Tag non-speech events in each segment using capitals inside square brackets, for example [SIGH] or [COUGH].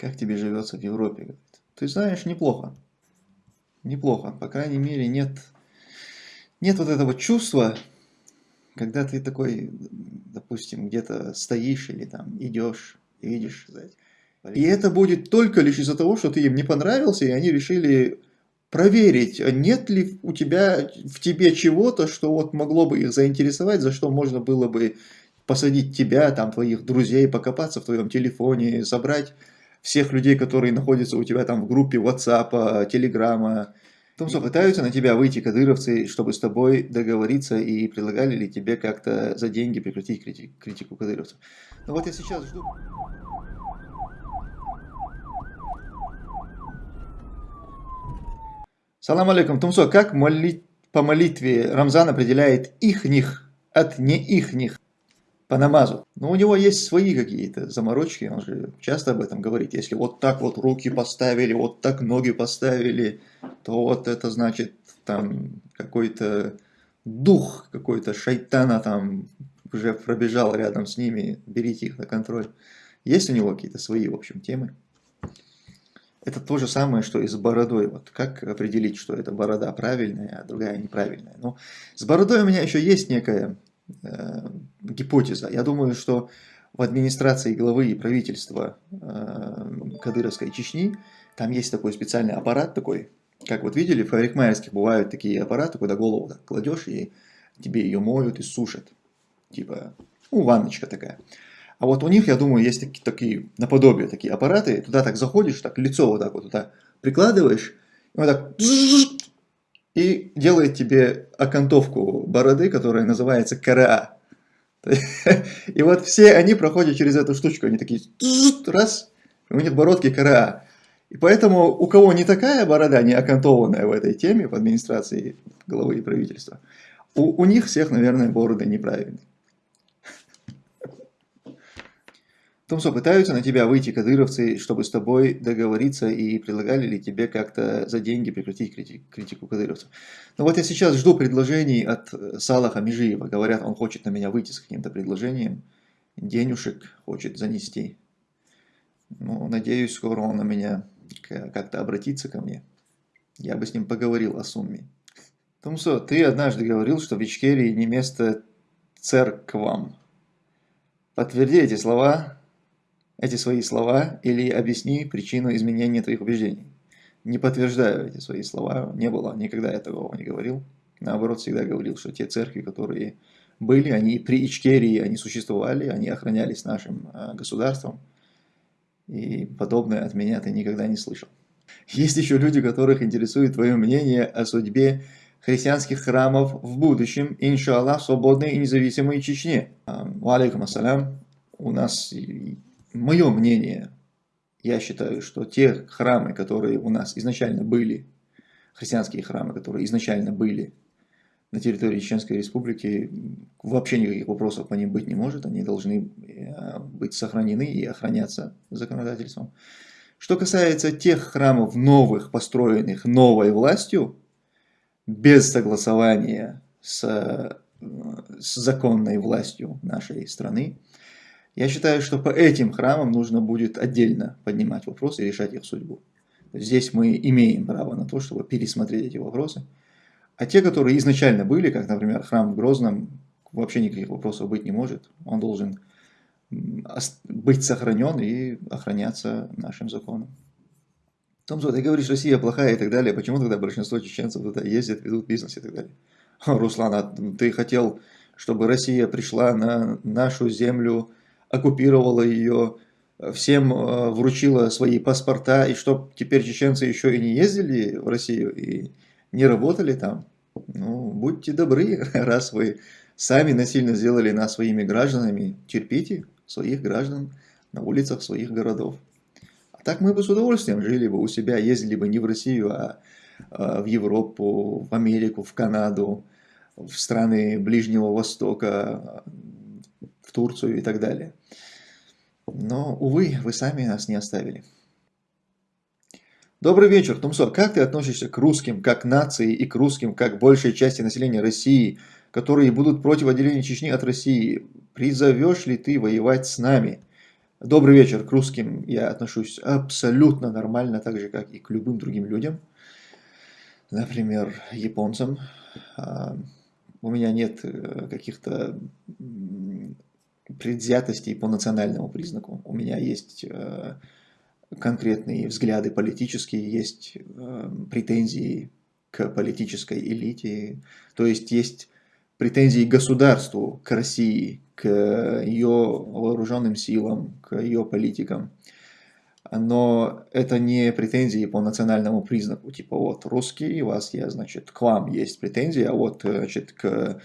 Как тебе живется в Европе? Ты знаешь, неплохо. Неплохо. По крайней мере, нет, нет вот этого чувства, когда ты такой, допустим, где-то стоишь или там идешь и видишь, знаете, и это будет только лишь из-за того, что ты им не понравился, и они решили проверить, нет ли у тебя, в тебе чего-то, что вот могло бы их заинтересовать, за что можно было бы посадить тебя, там, твоих друзей, покопаться в твоем телефоне, собрать всех людей, которые находятся у тебя там в группе WhatsApp, Telegram. Том, что пытаются на тебя выйти кадыровцы, чтобы с тобой договориться и предлагали ли тебе как-то за деньги прекратить критику, критику кадыровцев. Но вот я сейчас жду... Салам алейкум, Тумсо, как молить по молитве Рамзан определяет их-них от не их-них? По намазу. Но у него есть свои какие-то заморочки, он же часто об этом говорит. Если вот так вот руки поставили, вот так ноги поставили, то вот это значит там какой-то дух какой-то шайтана там уже пробежал рядом с ними, берите их на контроль. Есть у него какие-то свои, в общем, темы. Это то же самое, что и с бородой. Вот как определить, что эта борода правильная, а другая неправильная. Но с бородой у меня еще есть некая Э, гипотеза. Я думаю, что в администрации главы и правительства э, Кадыровской Чечни там есть такой специальный аппарат такой, как вот видели, в парикмахерских бывают такие аппараты, куда голову так кладешь и тебе ее моют и сушат. Типа, ну, ванночка такая. А вот у них, я думаю, есть такие, такие наподобие такие аппараты. Туда так заходишь, так лицо вот так вот туда прикладываешь, и вот так делает тебе окантовку бороды, которая называется КРА. [LAUGHS] И вот все они проходят через эту штучку, они такие раз, у них бородки КРА. И поэтому у кого не такая борода, не окантованная в этой теме, в администрации главы и правительства, у, у них всех, наверное, бороды неправильные. Томсо, пытаются на тебя выйти кадыровцы, чтобы с тобой договориться и предлагали ли тебе как-то за деньги прекратить критику кадыровцев. Но вот я сейчас жду предложений от Салаха Межиева. Говорят, он хочет на меня выйти с каким-то предложением, денежек хочет занести. Ну, надеюсь, скоро он на меня как-то обратится ко мне. Я бы с ним поговорил о сумме. Томсо, ты однажды говорил, что в Ичкерии не место церквам. Подтверди эти слова эти свои слова или объясни причину изменения твоих убеждений. Не подтверждаю эти свои слова, не было, никогда я такого не говорил. Наоборот, всегда говорил, что те церкви, которые были, они при Ичкерии, они существовали, они охранялись нашим а, государством. И подобное от меня ты никогда не слышал. Есть еще люди, которых интересует твое мнение о судьбе христианских храмов в будущем, иншаллах, свободной и независимой Чечне. Алейкум ассалям. У нас мое мнение, я считаю, что те храмы, которые у нас изначально были, христианские храмы, которые изначально были на территории Чеченской Республики, вообще никаких вопросов по ним быть не может, они должны э, быть сохранены и охраняться законодательством. Что касается тех храмов новых, построенных новой властью, без согласования с, э, с законной властью нашей страны, я считаю, что по этим храмам нужно будет отдельно поднимать вопросы и решать их судьбу. Здесь мы имеем право на то, чтобы пересмотреть эти вопросы. А те, которые изначально были, как, например, храм в Грозном, вообще никаких вопросов быть не может. Он должен быть сохранен и охраняться нашим законом. Томзо, ты говоришь, Россия плохая и так далее. Почему тогда большинство чеченцев туда ездят, ведут бизнес и так далее? Руслан, а ты хотел, чтобы Россия пришла на нашу землю оккупировала ее, всем э, вручила свои паспорта, и чтоб теперь чеченцы еще и не ездили в Россию и не работали там. Ну, будьте добры, [LAUGHS] раз вы сами насильно сделали нас своими гражданами, терпите своих граждан на улицах своих городов. А так мы бы с удовольствием жили бы у себя, ездили бы не в Россию, а, а в Европу, в Америку, в Канаду, в страны Ближнего Востока, Турцию и так далее. Но, увы, вы сами нас не оставили. Добрый вечер, Тумсо. Как ты относишься к русским, как нации, и к русским, как большей части населения России, которые будут против отделения Чечни от России? Призовешь ли ты воевать с нами? Добрый вечер, к русским я отношусь абсолютно нормально, так же, как и к любым другим людям. Например, японцам. А, у меня нет э, каких-то предвзятостей по национальному признаку. У меня есть э, конкретные взгляды политические, есть э, претензии к политической элите, то есть есть претензии государству, к России, к ее вооруженным силам, к ее политикам. Но это не претензии по национальному признаку, типа вот русский, у вас я, значит, к вам есть претензии, а вот, значит, к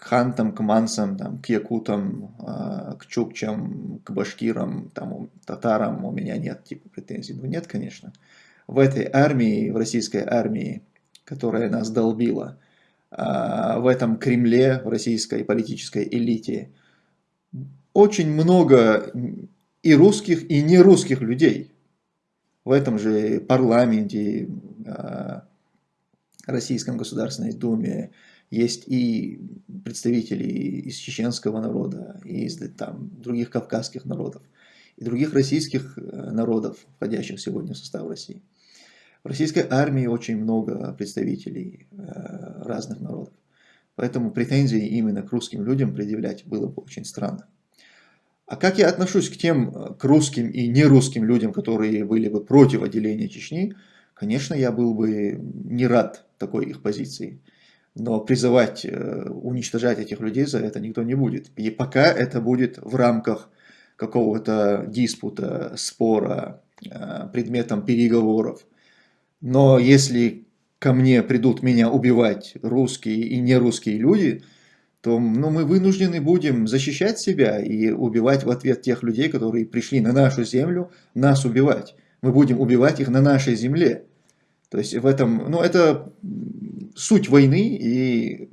к хантам, к мансам, там, к якутам, а, к чукчам, к башкирам, там, татарам у меня нет типа претензий. Ну нет, конечно. В этой армии, в российской армии, которая нас долбила, а, в этом Кремле, в российской политической элите, очень много и русских, и нерусских людей. В этом же парламенте, а, Российском Государственной Думе, есть и представители из чеченского народа, и из там, других кавказских народов, и других российских э, народов, входящих сегодня в состав России. В российской армии очень много представителей э, разных народов. Поэтому претензии именно к русским людям предъявлять было бы очень странно. А как я отношусь к тем, э, к русским и нерусским людям, которые были бы против отделения Чечни, конечно, я был бы не рад такой их позиции но призывать э, уничтожать этих людей за это никто не будет. И пока это будет в рамках какого-то диспута, спора, э, предметом переговоров. Но если ко мне придут меня убивать русские и нерусские люди, то ну, мы вынуждены будем защищать себя и убивать в ответ тех людей, которые пришли на нашу землю нас убивать. Мы будем убивать их на нашей земле. То есть в этом, ну это суть войны, и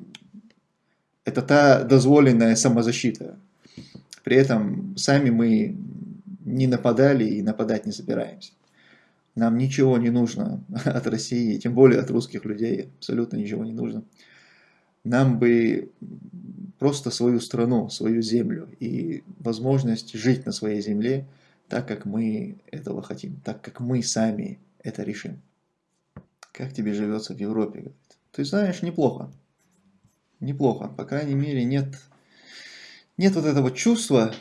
это та дозволенная самозащита. При этом сами мы не нападали и нападать не собираемся. Нам ничего не нужно [LAUGHS] от России, тем более от русских людей, абсолютно ничего не нужно. Нам бы просто свою страну, свою землю и возможность жить на своей земле так, как мы этого хотим, так, как мы сами это решим. Как тебе живется в Европе? Ты знаешь, неплохо. Неплохо. По крайней мере, нет, нет вот этого чувства,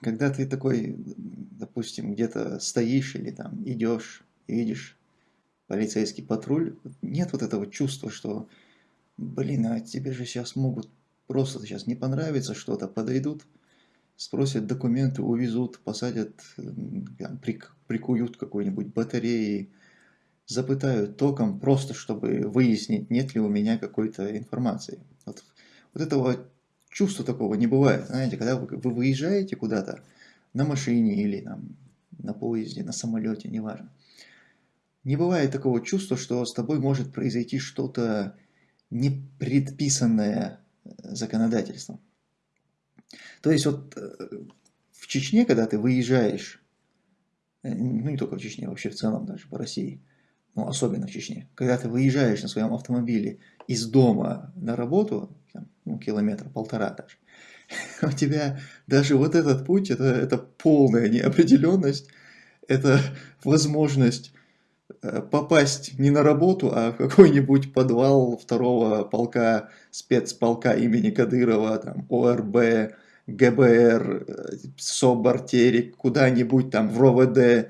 когда ты такой, допустим, где-то стоишь или там идешь и видишь полицейский патруль, нет вот этого чувства, что, блин, а тебе же сейчас могут просто сейчас не понравится что-то, подойдут, спросят документы, увезут, посадят, прикуют какой-нибудь батареей, запытают током, просто чтобы выяснить, нет ли у меня какой-то информации. Вот, вот этого чувства такого не бывает. Знаете, когда вы, вы выезжаете куда-то на машине или там, на поезде, на самолете, неважно, не бывает такого чувства, что с тобой может произойти что-то не предписанное законодательством. То есть вот э, в Чечне, когда ты выезжаешь, э, ну не только в Чечне, вообще в целом даже по России – ну, особенно в Чечне, когда ты выезжаешь на своем автомобиле из дома на работу, там, ну, километр, полтора даже, [LAUGHS] у тебя даже вот этот путь, это, это полная неопределенность, это возможность э, попасть не на работу, а в какой-нибудь подвал второго полка, спецполка имени Кадырова, там, ОРБ, ГБР, э, СОБР, Терек, куда-нибудь там в РОВД.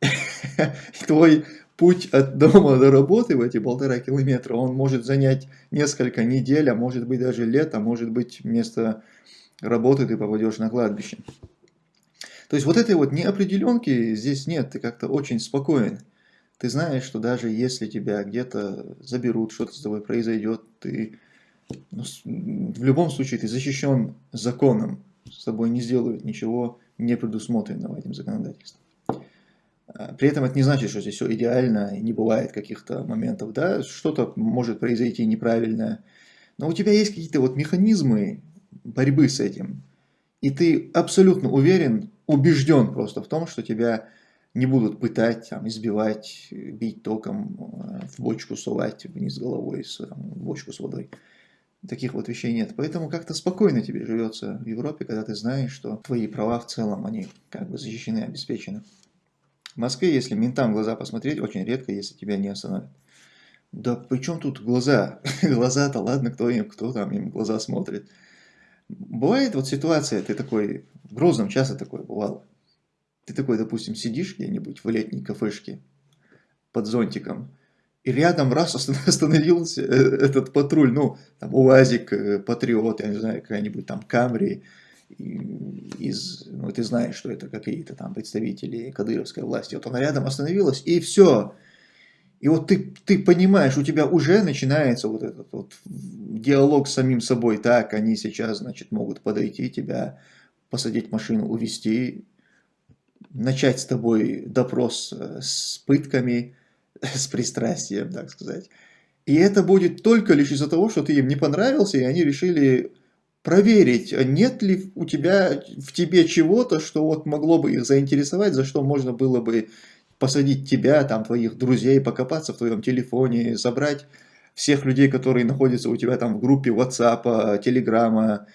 [LAUGHS] Твой путь от дома до работы в эти полтора километра, он может занять несколько недель, а может быть даже лет, а может быть вместо работы ты попадешь на кладбище. То есть вот этой вот неопределенки здесь нет, ты как-то очень спокоен. Ты знаешь, что даже если тебя где-то заберут, что-то с тобой произойдет, ты ну, в любом случае ты защищен законом, с тобой не сделают ничего не предусмотренного этим законодательством. А, при этом это не значит, что здесь все идеально, и не бывает каких-то моментов, да, что-то может произойти неправильное, но у тебя есть какие-то вот механизмы борьбы с этим, и ты абсолютно уверен, убежден просто в том, что тебя не будут пытать, там, избивать, бить током, э, в бочку сувать вниз головой, в бочку с водой. Таких вот вещей нет. Поэтому как-то спокойно тебе живется в Европе, когда ты знаешь, что твои права в целом, они как бы защищены, обеспечены. В Москве, если ментам в глаза посмотреть, очень редко, если тебя не остановят. Да при чем тут глаза? [LAUGHS] Глаза-то ладно, кто им, кто там им глаза смотрит. Бывает вот ситуация, ты такой, в Грозном часто такое бывало. Ты такой, допустим, сидишь где-нибудь в летней кафешке под зонтиком, и рядом раз [LAUGHS] остановился э, этот патруль, ну, там, УАЗик, э, Патриот, я не знаю, какая-нибудь там Камри, из, ну, ты знаешь, что это какие-то там представители кадыровской власти. Вот она рядом остановилась, и все. И вот ты, ты понимаешь, у тебя уже начинается вот этот вот диалог с самим собой. Так, они сейчас, значит, могут подойти тебя, посадить машину, увезти, начать с тобой допрос э, с пытками, [LAUGHS] с пристрастием, так сказать. И это будет только лишь из-за того, что ты им не понравился, и они решили проверить, нет ли у тебя, в тебе чего-то, что вот могло бы их заинтересовать, за что можно было бы посадить тебя, там, твоих друзей, покопаться в твоем телефоне, забрать всех людей, которые находятся у тебя там в группе WhatsApp, Telegram,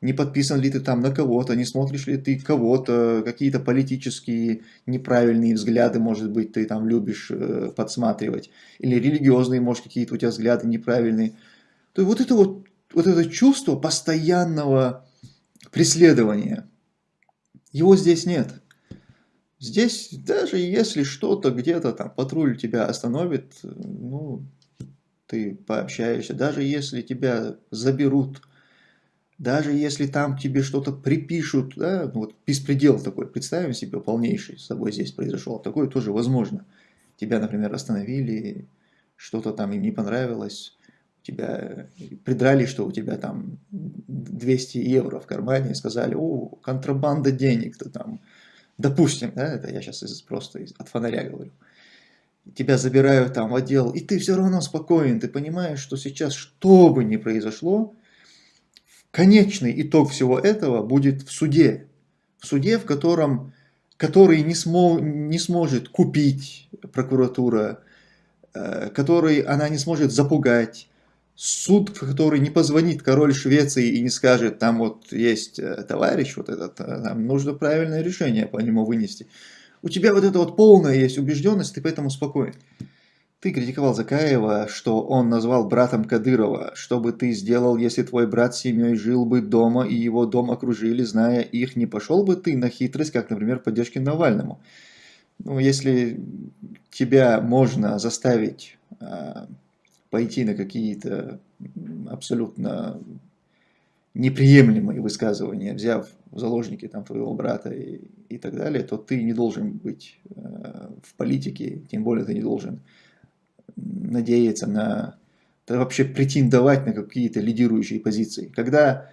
не подписан ли ты там на кого-то, не смотришь ли ты кого-то, какие-то политические неправильные взгляды, может быть, ты там любишь э, подсматривать, или религиозные, может, какие-то у тебя взгляды неправильные. То есть вот это вот вот это чувство постоянного преследования, его здесь нет. Здесь даже если что-то где-то там патруль тебя остановит, ну, ты пообщаешься, даже если тебя заберут, даже если там тебе что-то припишут, да, ну вот беспредел такой, представим себе, полнейший с тобой здесь произошел, такое тоже возможно. Тебя, например, остановили, что-то там им не понравилось, тебя придрали, что у тебя там 200 евро в кармане и сказали, о, контрабанда денег-то там, допустим, да, это я сейчас из, просто из, от фонаря говорю, тебя забирают там в отдел, и ты все равно спокоен, ты понимаешь, что сейчас что бы ни произошло, конечный итог всего этого будет в суде, в суде, в котором, который не, смо, не сможет купить прокуратура, э, который она не сможет запугать, суд, который не позвонит король Швеции и не скажет, там вот есть э, товарищ, вот этот, э, там нужно правильное решение по нему вынести. У тебя вот эта вот полная есть убежденность, ты поэтому спокоен. Ты критиковал Закаева, что он назвал братом Кадырова. Что бы ты сделал, если твой брат с семьей жил бы дома и его дом окружили, зная их, не пошел бы ты на хитрость, как, например, поддержки Навальному? Ну, если тебя можно заставить а, пойти на какие-то абсолютно неприемлемые высказывания, взяв в заложники там, твоего брата и, и так далее, то ты не должен быть э, в политике, тем более ты не должен надеяться на, да вообще претендовать на какие-то лидирующие позиции. Когда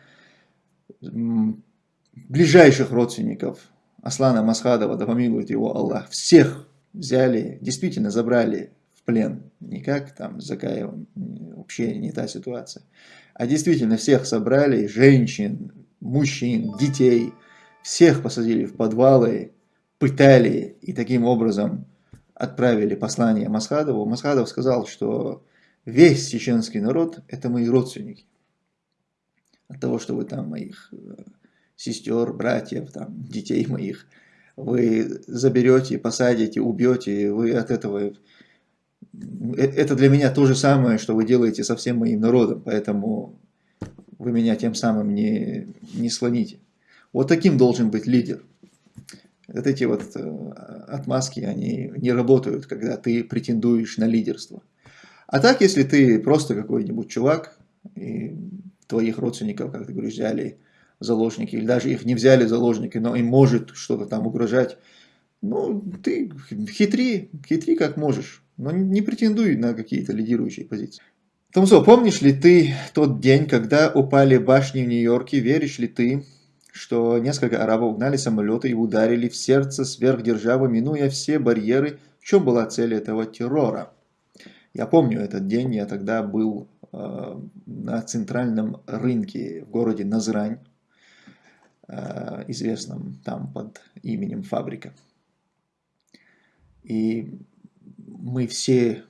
ближайших родственников Аслана Масхадова, да помилует его Аллах, всех взяли, действительно забрали плен. Не как там с Закаевым, вообще не та ситуация. А действительно всех собрали, женщин, мужчин, детей, всех посадили в подвалы, пытали и таким образом отправили послание Масхадову. Масхадов сказал, что весь чеченский народ – это мои родственники. От того, что вы там моих э, сестер, братьев, там, детей моих, вы заберете, посадите, убьете, вы от этого это для меня то же самое, что вы делаете со всем моим народом, поэтому вы меня тем самым не, не слоните. Вот таким должен быть лидер. Вот эти вот э, отмазки, они не работают, когда ты претендуешь на лидерство. А так, если ты просто какой-нибудь чувак, и твоих родственников, как ты говоришь, взяли заложники, или даже их не взяли заложники, но им может что-то там угрожать, ну, ты хитри, хитри как можешь но не претендуй на какие-то лидирующие позиции. Томсо, помнишь ли ты тот день, когда упали башни в Нью-Йорке? Веришь ли ты, что несколько арабов угнали самолеты и ударили в сердце сверхдержавы, минуя все барьеры? В чем была цель этого террора? Я помню этот день, я тогда был э, на центральном рынке в городе Назрань, э, известном там под именем Фабрика. И мы все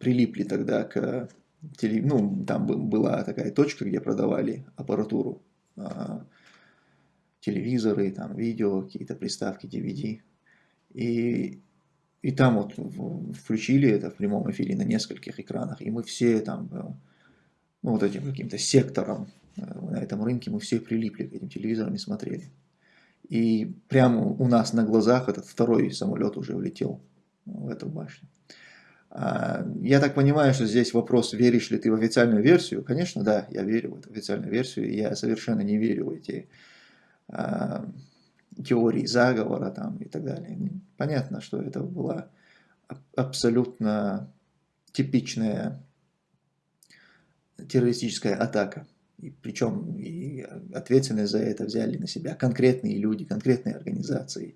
прилипли тогда к теле- ну, там бы- была такая точка, где продавали аппаратуру, а, телевизоры, там, видео, какие-то приставки, DVD. И, и там вот включили это в прямом эфире на нескольких экранах, и мы все там, э, ну, вот этим каким-то сектором э, на этом рынке, мы все прилипли к этим телевизорам и смотрели. И прямо у нас на глазах этот второй самолет уже улетел в эту башню. А, Я так понимаю, что здесь вопрос, веришь ли ты в официальную версию. Конечно, да, я верю в эту официальную версию. Я совершенно не верю в эти а, теории заговора там и так далее. Понятно, что это была аб- абсолютно типичная террористическая атака. И причем и ответственность за это взяли на себя конкретные люди, конкретные организации.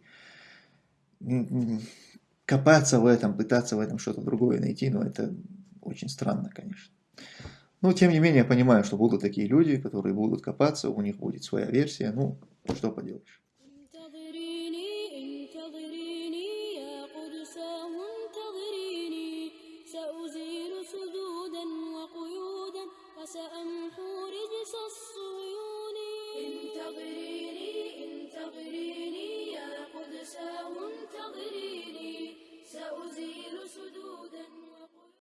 Копаться в этом, пытаться в этом что-то другое найти, ну это очень странно, конечно. Но тем не менее, я понимаю, что будут такие люди, которые будут копаться, у них будет своя версия, ну, что поделаешь.